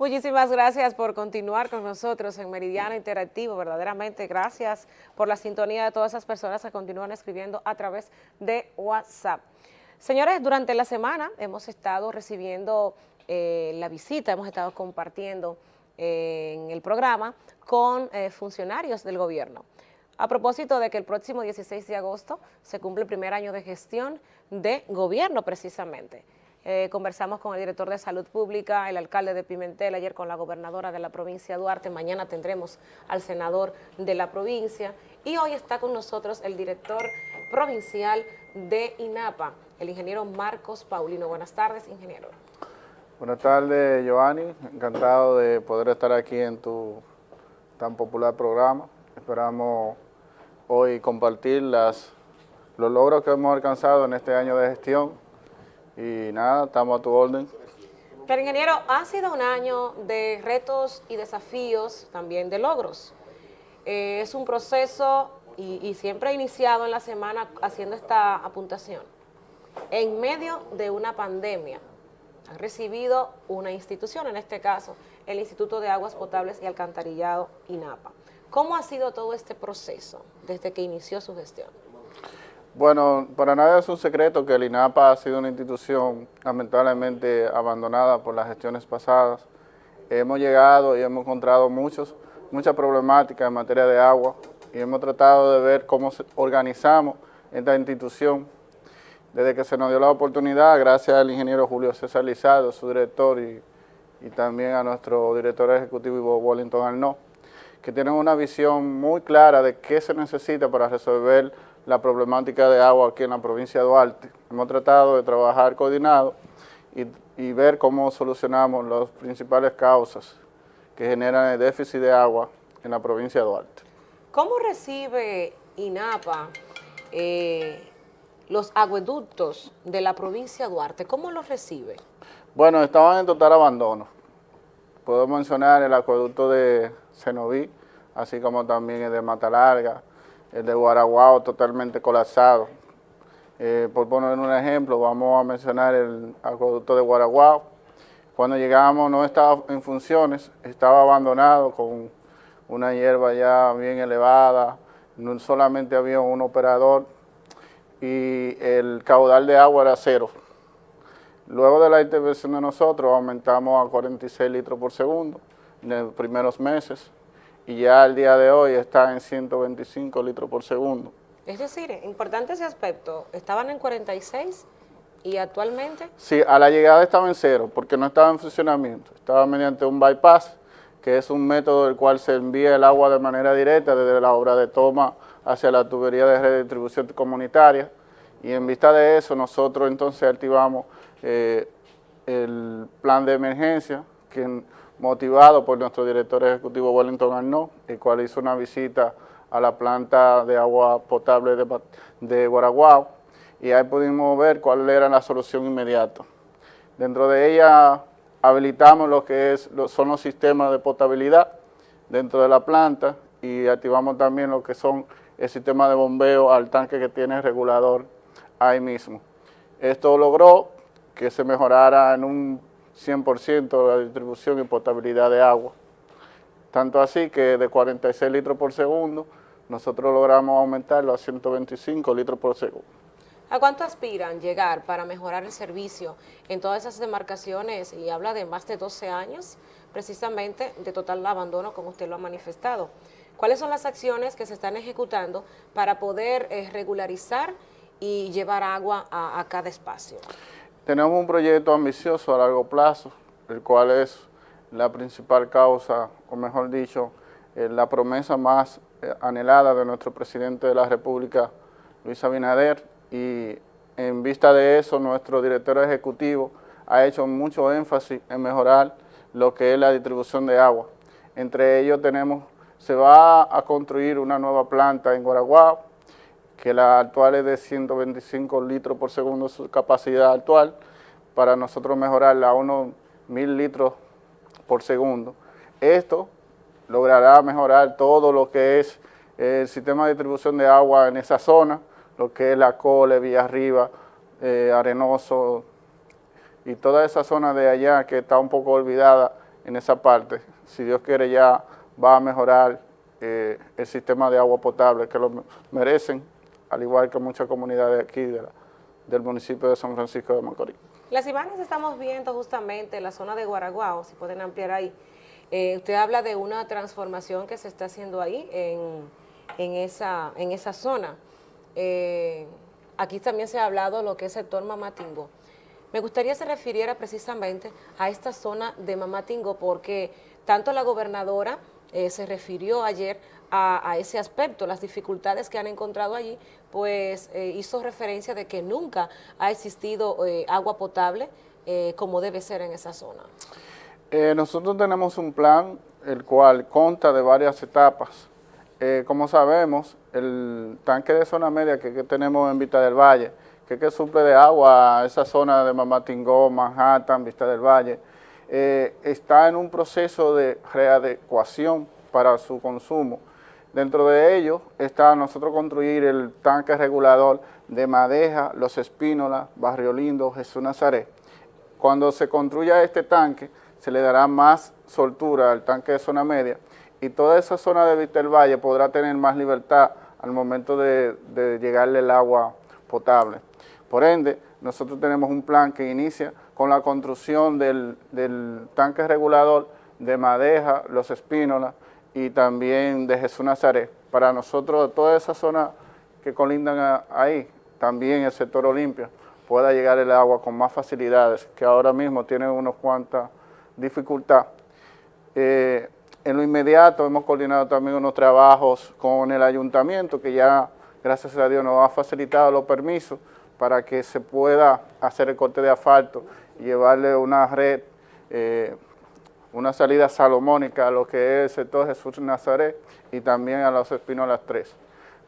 Muchísimas gracias por continuar con nosotros en Meridiano Interactivo, verdaderamente gracias por la sintonía de todas esas personas que continúan escribiendo a través de WhatsApp. Señores, durante la semana hemos estado recibiendo eh, la visita, hemos estado compartiendo eh, en el programa con eh, funcionarios del gobierno. A propósito de que el próximo 16 de agosto se cumple el primer año de gestión de gobierno precisamente. Eh, conversamos con el director de Salud Pública, el alcalde de Pimentel, ayer con la gobernadora de la provincia Duarte, mañana tendremos al senador de la provincia y hoy está con nosotros el director provincial de INAPA, el ingeniero Marcos Paulino. Buenas tardes, ingeniero. Buenas tardes, Giovanni. Encantado de poder estar aquí en tu tan popular programa. Esperamos hoy compartir los logros que hemos alcanzado en este año de gestión y nada, estamos a tu orden. Pero ingeniero, ha sido un año de retos y desafíos, también de logros. Eh, es un proceso y, y siempre he iniciado en la semana haciendo esta apuntación. En medio de una pandemia, han recibido una institución, en este caso el Instituto de Aguas Potables y Alcantarillado, INAPA. ¿Cómo ha sido todo este proceso desde que inició su gestión? Bueno, para nadie es un secreto que el INAPA ha sido una institución lamentablemente abandonada por las gestiones pasadas. Hemos llegado y hemos encontrado muchos, muchas problemáticas en materia de agua y hemos tratado de ver cómo organizamos esta institución. Desde que se nos dio la oportunidad, gracias al ingeniero Julio César Lizardo, su director, y, también a nuestro director ejecutivo Ivo Wellington Arnaud, que tienen una visión muy clara de qué se necesita para resolver la problemática de agua aquí en la provincia de Duarte. Hemos tratado de trabajar coordinado y, y ver cómo solucionamos las principales causas que generan el déficit de agua en la provincia de Duarte. ¿Cómo recibe INAPA eh, los acueductos de la provincia de Duarte? ¿Cómo los recibe? Bueno, estaban en total abandono. Puedo mencionar el acueducto de Cenoví, así como también el de Mata Larga, el de Guaraguao totalmente colapsado. Eh, por poner un ejemplo, vamos a mencionar el acueducto de Guaraguao. Cuando llegamos no estaba en funciones, estaba abandonado con una hierba ya bien elevada, no solamente había un operador y el caudal de agua era cero. Luego de la intervención de nosotros aumentamos a 46 litros por segundo en los primeros meses y ya al día de hoy está en 125 litros por segundo. Es decir, importante ese aspecto, estaban en 46 y actualmente... Sí, a la llegada estaba en cero porque no estaba en funcionamiento, estaba mediante un bypass, que es un método del cual se envía el agua de manera directa desde la obra de toma hacia la tubería de redistribución comunitaria. Y en vista de eso nosotros entonces activamos eh, el plan de emergencia que motivado por nuestro director ejecutivo Wellington Arnaud, el cual hizo una visita a la planta de agua potable de, de Guaraguao y ahí pudimos ver cuál era la solución inmediata. Dentro de ella habilitamos lo que es, son los sistemas de potabilidad dentro de la planta y activamos también lo que son el sistema de bombeo al tanque que tiene el regulador ahí mismo. Esto logró que se mejorara en un 100% la distribución y potabilidad de agua. Tanto así que de 46 litros por segundo, nosotros logramos aumentarlo a 125 litros por segundo. ¿A cuánto aspiran llegar para mejorar el servicio en todas esas demarcaciones? Y habla de más de 12 años, precisamente de total abandono, como usted lo ha manifestado. ¿Cuáles son las acciones que se están ejecutando para poder eh, regularizar y llevar agua a, a cada espacio? Tenemos un proyecto ambicioso a largo plazo, el cual es la principal causa, o mejor dicho, eh, la promesa más eh, anhelada de nuestro presidente de la República, Luis Abinader, y en vista de eso, nuestro director ejecutivo ha hecho mucho énfasis en mejorar lo que es la distribución de agua. Entre ellos tenemos, se va a construir una nueva planta en Guaraguao, que la actual es de 125 litros por segundo su capacidad actual, para nosotros mejorarla a unos mil litros por segundo. Esto logrará mejorar todo lo que es el sistema de distribución de agua en esa zona, lo que es la Cole, Villa Arriba, eh, Arenoso y toda esa zona de allá que está un poco olvidada en esa parte. Si Dios quiere ya va a mejorar eh, el sistema de agua potable que lo merecen, al igual que muchas comunidades aquí del municipio de San Francisco de Macorís. Las imágenes estamos viendo justamente en la zona de Guaraguao, si pueden ampliar ahí. Eh, usted habla de una transformación que se está haciendo ahí en, esa, en esa zona. Eh, aquí también se ha hablado lo que es el sector Mamatingo. Me gustaría se refiriera precisamente a esta zona de Mamatingo porque tanto la gobernadora eh, se refirió ayer a, ese aspecto, las dificultades que han encontrado allí, pues eh, hizo referencia de que nunca ha existido eh, agua potable como debe ser en esa zona. nosotros tenemos un plan el cual consta de varias etapas. como sabemos, el tanque de zona media que, tenemos en Vista del Valle, que, que suple de agua a esa zona de Mamatingó, Manhattan, Vista del Valle, eh, está en un proceso de readecuación para su consumo. Dentro de ello está nosotros construir el tanque regulador de Madeja, Los Espínolas, Barrio Lindo, Jesús Nazaret. Cuando se construya este tanque, se le dará más soltura al tanque de zona media y toda esa zona de del Valle podrá tener más libertad al momento de, de llegarle el agua potable. Por ende, nosotros tenemos un plan que inicia con la construcción del, tanque regulador de Madeja, Los Espínolas y también de Jesús Nazaret. Para nosotros, toda esa zona que colindan ahí, también el sector Olimpia, pueda llegar el agua con más facilidades, que ahora mismo tiene unos cuantas dificultades. Eh, en lo inmediato hemos coordinado también unos trabajos con el ayuntamiento, que ya, gracias a Dios, nos ha facilitado los permisos para que se pueda hacer el corte de asfalto y llevarle una red, eh, una salida salomónica a lo que es el sector Jesús Nazaret y también a los Espinolas 3.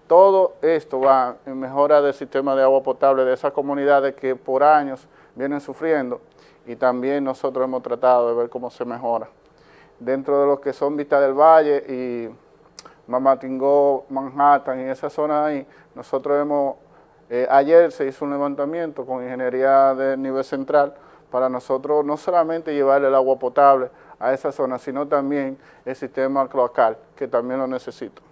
Todo esto va en mejora del sistema de agua potable de esas comunidades que por años vienen sufriendo y también nosotros hemos tratado de ver cómo se mejora. Dentro de lo que son Vista del Valle y Mamatingó, Manhattan y esa zona ahí, nosotros hemos eh, ayer se hizo un levantamiento con ingeniería de nivel central para nosotros no solamente llevarle el agua potable a esa zona, sino también el sistema cloacal, que también lo necesito.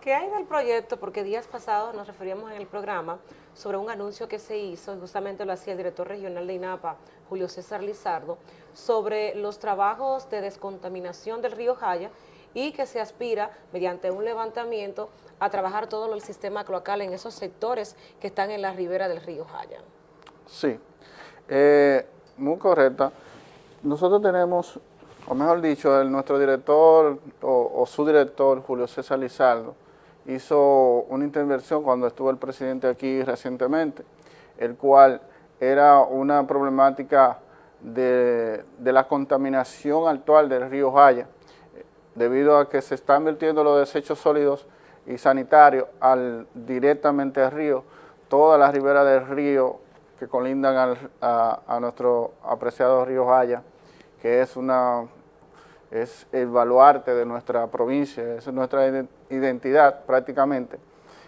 ¿Qué hay del proyecto? Porque días pasados nos referíamos en el programa sobre un anuncio que se hizo, y justamente lo hacía el director regional de INAPA, Julio César Lizardo, sobre los trabajos de descontaminación del río Jaya y que se aspira, mediante un levantamiento, a trabajar todo el sistema cloacal en esos sectores que están en la ribera del río Jaya. Sí, eh, muy correcta. Nosotros tenemos, o mejor dicho, nuestro director o, su director, Julio César Lizardo, hizo una intervención cuando estuvo el presidente aquí recientemente, el cual era una problemática de, de la contaminación actual del río Jaya, debido a que se están vertiendo los desechos sólidos y sanitarios al, directamente al río, toda la ribera del río que colindan a, nuestro apreciado río Jaya, que es una es el baluarte de nuestra provincia, es nuestra identidad prácticamente.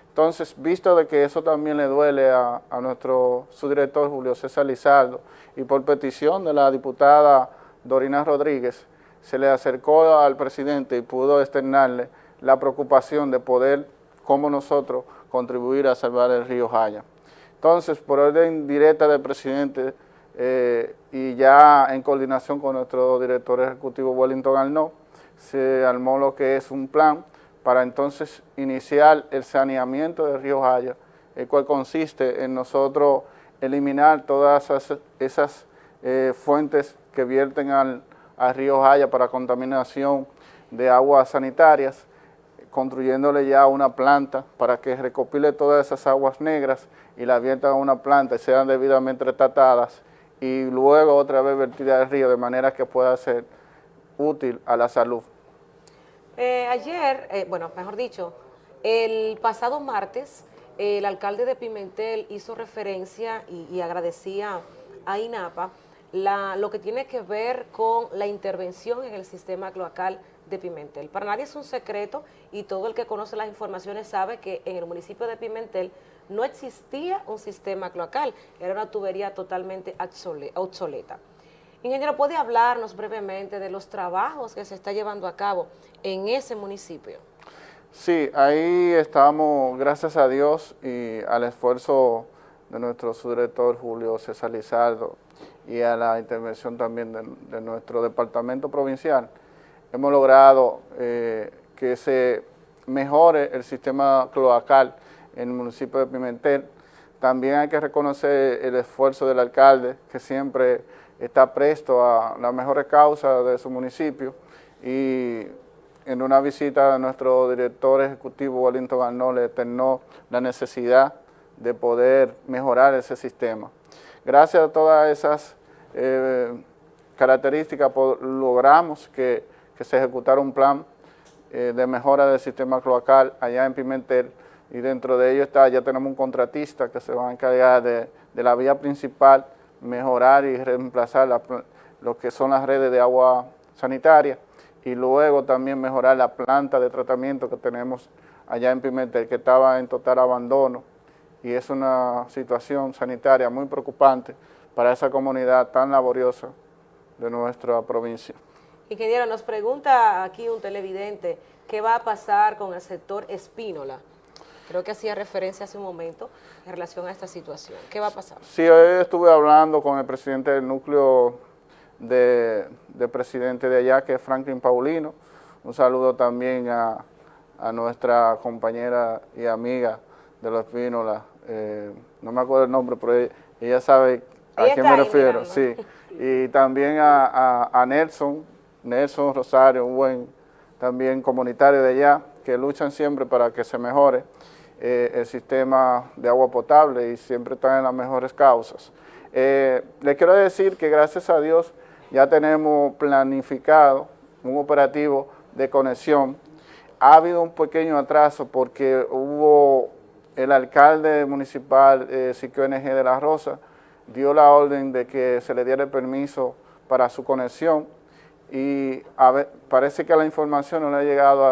Entonces, visto de que eso también le duele a, a nuestro subdirector Julio César Lizardo y por petición de la diputada Dorina Rodríguez, se le acercó al presidente y pudo externarle la preocupación de poder, como nosotros, contribuir a salvar el río Jaya. Entonces, por orden directa del presidente eh, y ya en coordinación con nuestro director ejecutivo Wellington Arnaud, se armó lo que es un plan para entonces iniciar el saneamiento del río Jaya, el cual consiste en nosotros eliminar todas esas, eh, fuentes que vierten al, río Jaya para contaminación de aguas sanitarias, construyéndole ya una planta para que recopile todas esas aguas negras y la viertan a una planta y sean debidamente tratadas y luego otra vez vertidas al río de manera que pueda ser útil a la salud. Eh, ayer, eh, bueno, mejor dicho, el pasado martes, el alcalde de Pimentel hizo referencia y, y agradecía a INAPA la, lo que tiene que ver con la intervención en el sistema cloacal de Pimentel. Para nadie es un secreto y todo el que conoce las informaciones sabe que en el municipio de Pimentel no existía un sistema cloacal, era una tubería totalmente obsoleta. Ingeniero, ¿puede hablarnos brevemente de los trabajos que se está llevando a cabo en ese municipio? Sí, ahí estamos, gracias a Dios y al esfuerzo de nuestro subdirector Julio César Lizardo y a la intervención también de, nuestro departamento provincial, hemos logrado eh, que se mejore el sistema cloacal en el municipio de Pimentel. También hay que reconocer el esfuerzo del alcalde, que siempre está presto a las mejores causas de su municipio y en una visita a nuestro director ejecutivo Wellington Arnold le eternó la necesidad de poder mejorar ese sistema. Gracias a todas esas eh, características logramos que, se ejecutara un plan eh, de mejora del sistema cloacal allá en Pimentel y dentro de ello está, ya tenemos un contratista que se va a encargar de, la vía principal, mejorar y reemplazar lo que son las redes de agua sanitaria y luego también mejorar la planta de tratamiento que tenemos allá en Pimentel, que estaba en total abandono y es una situación sanitaria muy preocupante para esa comunidad tan laboriosa de nuestra provincia. Ingeniero, nos pregunta aquí un televidente, ¿qué va a pasar con el sector Espínola? Creo que hacía referencia hace un momento en relación a esta situación. ¿Qué va a pasar? Sí, hoy estuve hablando con el presidente del núcleo de, presidente de allá, que es Franklin Paulino. Un saludo también a, nuestra compañera y amiga de los Espínola, eh, no me acuerdo el nombre, pero ella, sabe a quién me refiero, sí. Y también a, Nelson, Nelson Rosario, un buen también comunitario de allá, que luchan siempre para que se mejore eh, el sistema de agua potable y siempre están en las mejores causas. Eh, le quiero decir que gracias a Dios ya tenemos planificado un operativo de conexión. Ha habido un pequeño atraso porque hubo el alcalde municipal, eh, NG de la Rosa, dio la orden de que se le diera el permiso para su conexión y parece que la información no le ha llegado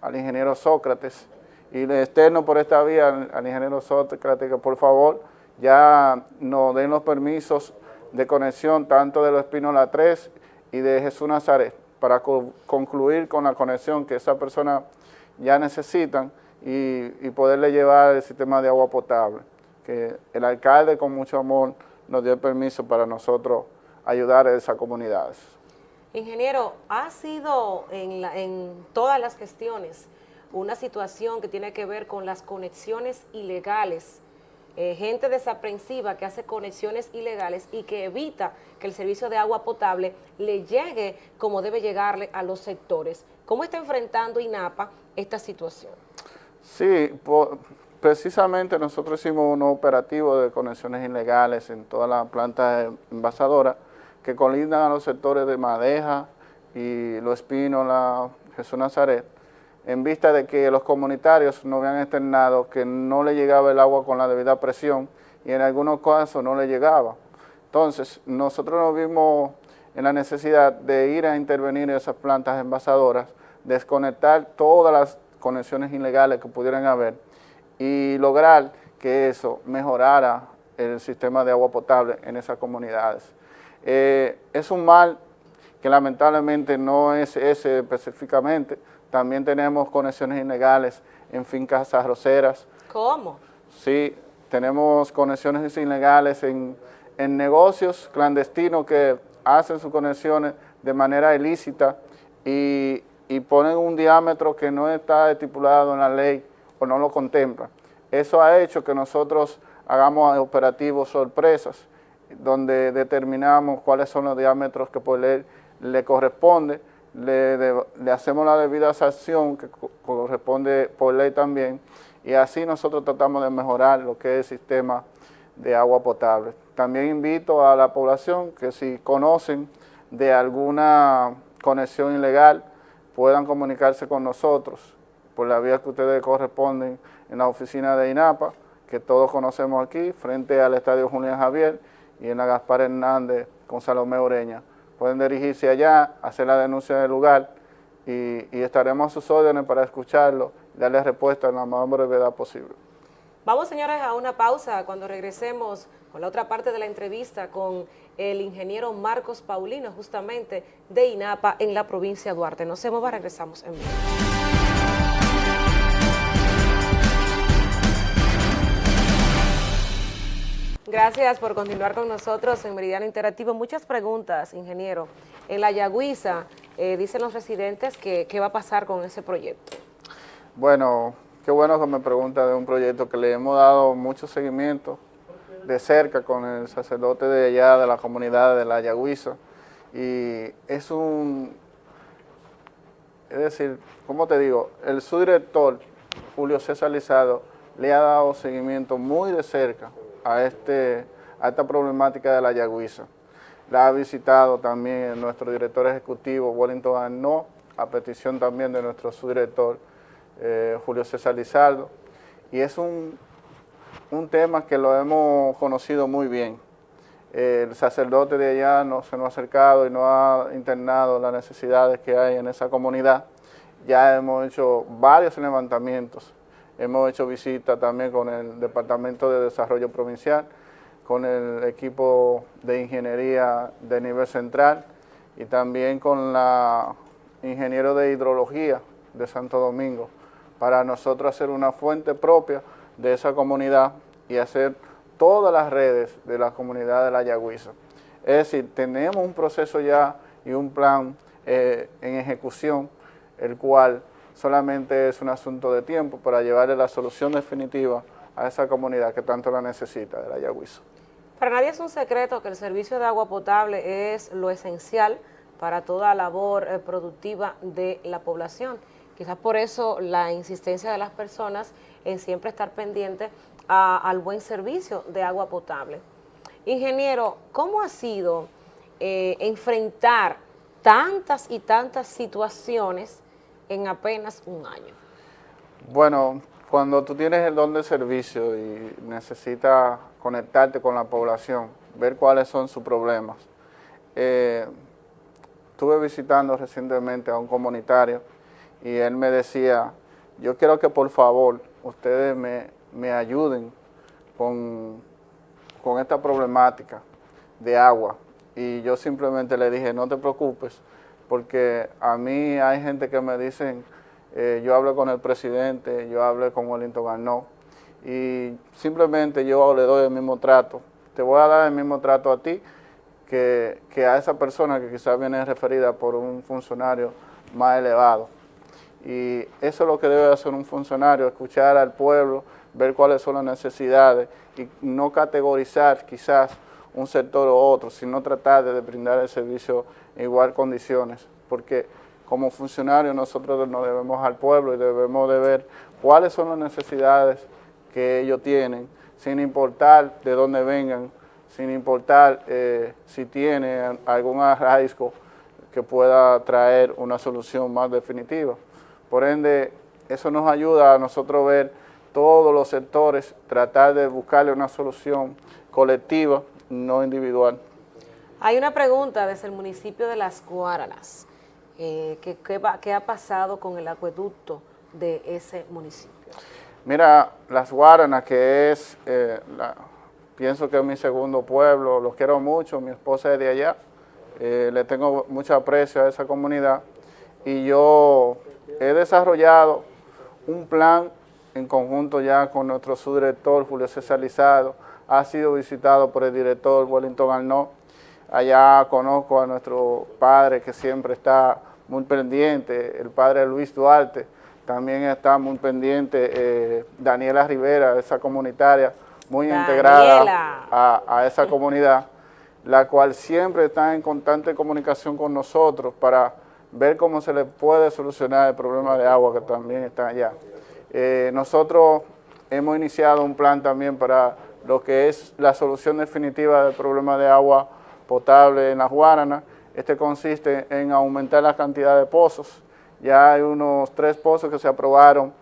al, ingeniero Sócrates y le externo por esta vía al, ingeniero Sócrates que por favor ya nos den los permisos de conexión tanto de los Espínola 3 y de Jesús Nazaret para concluir con la conexión que esa persona ya necesitan y, poderle llevar el sistema de agua potable, que el alcalde con mucho amor nos dio el permiso para nosotros ayudar a esas comunidades. Ingeniero, ha sido en, en todas las gestiones una situación que tiene que ver con las conexiones ilegales, eh, gente desaprensiva que hace conexiones ilegales y que evita que el servicio de agua potable le llegue como debe llegarle a los sectores. ¿Cómo está enfrentando INAPA esta situación? Sí, precisamente nosotros hicimos un operativo de conexiones ilegales en todas las plantas envasadoras que colindan a los sectores de Madeja y Los Espinos, la Jesús Nazaret, en vista de que los comunitarios nos habían externado que no le llegaba el agua con la debida presión y en algunos casos no le llegaba. Entonces, nosotros nos vimos en la necesidad de ir a intervenir en esas plantas envasadoras, desconectar todas las conexiones ilegales que pudieran haber y lograr que eso mejorara el sistema de agua potable en esas comunidades. Eh, es un mal que lamentablemente no es ese específicamente, también tenemos conexiones ilegales en fincas arroceras. ¿Cómo? Sí, tenemos conexiones ilegales en, en negocios clandestinos que hacen sus conexiones de manera ilícita y y ponen un diámetro que no está estipulado en la ley o no lo contempla. Eso ha hecho que nosotros hagamos operativos sorpresas, donde determinamos cuáles son los diámetros que por ley le corresponde, le, hacemos la debida sanción que corresponde por ley también, y así nosotros tratamos de mejorar lo que es el sistema de agua potable. También invito a la población que si conocen de alguna conexión ilegal, puedan comunicarse con nosotros por la vía que ustedes corresponden en la oficina de INAPA, que todos conocemos aquí, frente al Estadio Julián Javier y en la Gaspar Hernández con Salomé Ureña. Pueden dirigirse allá, hacer la denuncia del lugar y, estaremos a sus órdenes para escucharlo y darle respuesta en la más brevedad posible. Vamos, señores, a una pausa. Cuando regresemos con la otra parte de la entrevista con el ingeniero Marcos Paulino, justamente de INAPA en la provincia de Duarte. No se mueva, regresamos en breve. Gracias por continuar con nosotros en Meridiano Interactivo. Muchas preguntas, ingeniero. En la Yagüiza, eh, dicen los residentes que qué va a pasar con ese proyecto. Bueno, qué bueno que me pregunta de un proyecto que le hemos dado mucho seguimiento de cerca con el sacerdote de allá, de la comunidad de la Yagüiza. Y es un, es decir, ¿cómo te digo? El subdirector, Julio César Lizado, le ha dado seguimiento muy de cerca a, este, a esta problemática de la Yagüiza. La ha visitado también nuestro director ejecutivo, Wellington Arnaud, a petición también de nuestro subdirector, eh, Julio César Lizardo, y es un, un tema que lo hemos conocido muy bien. el sacerdote de allá no, se nos ha acercado y nos ha internado las necesidades que hay en esa comunidad. Ya hemos hecho varios levantamientos Hemos hecho visitas también con el Departamento de Desarrollo Provincial, con el equipo de ingeniería de nivel central y también con la ingeniero de hidrología de Santo Domingo para nosotros hacer una fuente propia de esa comunidad y hacer todas las redes de la comunidad de la Yagüiza. Es decir, tenemos un proceso ya y un plan eh, en ejecución, el cual solamente es un asunto de tiempo para llevarle la solución definitiva a esa comunidad que tanto la necesita de la Yagüizo. Para nadie es un secreto que el servicio de agua potable es lo esencial para toda labor eh, productiva de la población. Quizás por eso la insistencia de las personas en siempre estar pendiente al buen servicio de agua potable. Ingeniero, ¿cómo ha sido eh, enfrentar tantas y tantas situaciones en apenas un año? Bueno, cuando tú tienes el don de servicio y necesitas conectarte con la población, ver cuáles son sus problemas. Eh, estuve visitando recientemente a un comunitario y él me decía, yo quiero que por favor ustedes me, ayuden con, con esta problemática de agua. Y yo simplemente le dije, no te preocupes, porque a mí hay gente que me dicen, eh, yo hablo con el presidente, yo hablo con Wellington Arnaud, y simplemente yo le doy el mismo trato. Te voy a dar el mismo trato a ti que, a esa persona que quizás viene referida por un funcionario más elevado. Y eso es lo que debe hacer un funcionario, escuchar al pueblo, ver cuáles son las necesidades y no categorizar quizás un sector u otro, sino tratar de brindar el servicio en igual condiciones, porque como funcionarios nosotros nos debemos al pueblo y debemos de ver cuáles son las necesidades que ellos tienen, sin importar de dónde vengan, sin importar eh, si tienen algún arraigo que pueda traer una solución más definitiva. Por ende, eso nos ayuda a nosotros ver todos los sectores, tratar de buscarle una solución colectiva, no individual. Hay una pregunta desde el municipio de Las Guaranas. Eh, ¿qué, ha pasado con el acueducto de ese municipio? Mira, Las Guaranas, que es, eh, pienso que es mi segundo pueblo, lo quiero mucho, mi esposa es de allá, eh, le tengo mucho aprecio a esa comunidad y yo he desarrollado un plan en conjunto ya con nuestro subdirector Julio César Lizado, ha sido visitado por el director Wellington Arnaud, Allá conozco a nuestro padre que siempre está muy pendiente, el padre Luis Duarte, también está muy pendiente eh, Daniela Rivera, esa comunitaria, muy integrada a, esa comunidad, la cual siempre está en constante comunicación con nosotros para ver cómo se le puede solucionar el problema de agua que también está allá. Eh, nosotros hemos iniciado un plan también para lo que es la solución definitiva del problema de agua potable en las Guaranas. Este consiste en aumentar la cantidad de pozos. Ya hay unos tres pozos que se aprobaron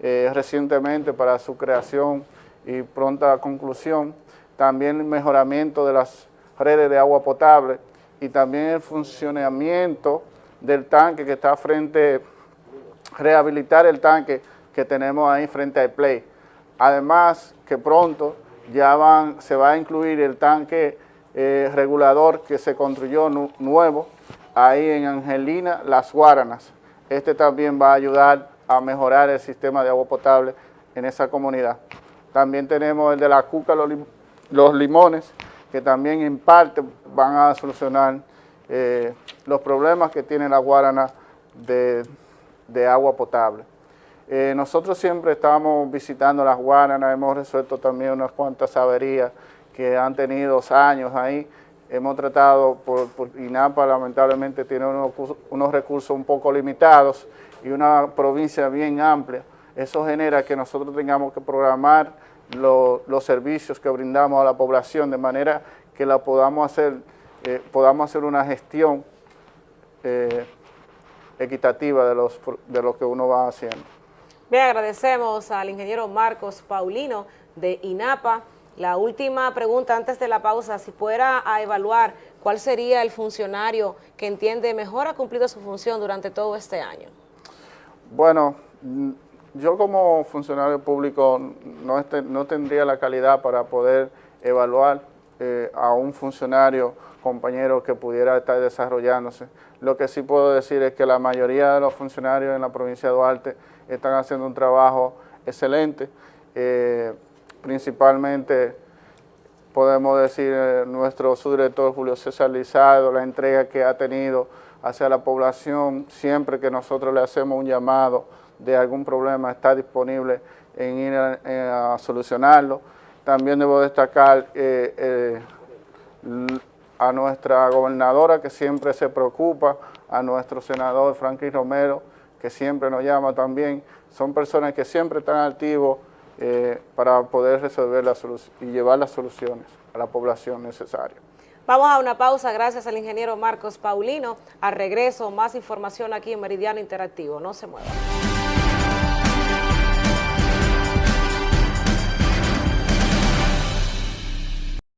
eh, recientemente para su creación y pronta conclusión. También el mejoramiento de las redes de agua potable y también el funcionamiento del tanque que está frente, rehabilitar el tanque que tenemos ahí frente al Play. Además que pronto ya se va a incluir el tanque eh, regulador que se construyó nuevo ahí en Angelina, Las Guaranas. Este también va a ayudar a mejorar el sistema de agua potable en esa comunidad. También tenemos el de la Cuca, los, limones, que también en parte van a solucionar eh, los problemas que tiene la Guarana de, agua potable. Eh, nosotros siempre estamos visitando las Guaranas, hemos resuelto también unas cuantas averías que han tenido años ahí. Hemos tratado, por, INAPA lamentablemente tiene unos, unos recursos un poco limitados y una provincia bien amplia. Eso genera que nosotros tengamos que programar los servicios que brindamos a la población de manera que la podamos hacer, eh, podamos hacer una gestión eh, equitativa de, los, de lo que uno va haciendo. Bien, agradecemos al ingeniero Marcos Paulino de INAPA. La última pregunta antes de la pausa, si fuera a evaluar cuál sería el funcionario que entiende mejor ha cumplido su función durante todo este año. Bueno, yo como funcionario público no, este, no tendría la calidad para poder evaluar eh, a un funcionario compañero que pudiera estar desarrollándose. Lo que sí puedo decir es que la mayoría de los funcionarios en la provincia de Duarte están haciendo un trabajo excelente, eh, principalmente podemos decir eh, nuestro subdirector Julio César Lizardo, la entrega que ha tenido hacia la población, siempre que nosotros le hacemos un llamado de algún problema está disponible en ir a, solucionarlo. También debo destacar eh, eh, a nuestra gobernadora que siempre se preocupa, a nuestro senador Franklin Romero, que siempre nos llama también. Son personas que siempre están activos eh, para poder resolver la y llevar las soluciones a la población necesaria. Vamos a una pausa, gracias al ingeniero Marcos Paulino. A regreso, más información aquí en Meridiano Interactivo. No se muevan.